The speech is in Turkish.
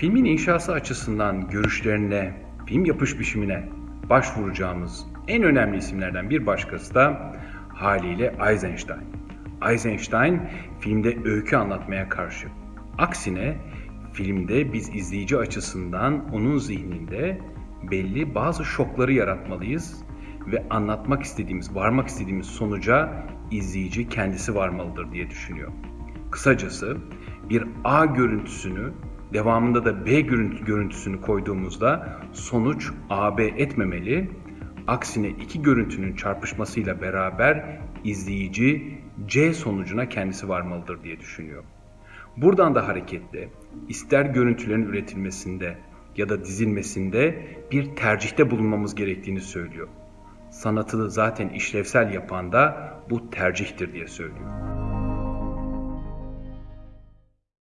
Filmin inşası açısından görüşlerine, film yapış biçimine başvuracağımız en önemli isimlerden bir başkası da haliyle Eisenstein. Eisenstein filmde öykü anlatmaya karşı. Aksine filmde biz izleyici açısından onun zihninde belli bazı şokları yaratmalıyız ve anlatmak istediğimiz, varmak istediğimiz sonuca izleyici kendisi varmalıdır diye düşünüyor. Kısacası bir A görüntüsünü devamında da B görüntü, görüntüsünü koyduğumuzda sonuç AB etmemeli. Aksine iki görüntünün çarpışmasıyla beraber izleyici C sonucuna kendisi varmalıdır diye düşünüyor. Buradan da hareketle ister görüntülerin üretilmesinde ya da dizilmesinde bir tercihte bulunmamız gerektiğini söylüyor. Sanatı zaten işlevsel yapan da bu tercihtir diye söylüyor.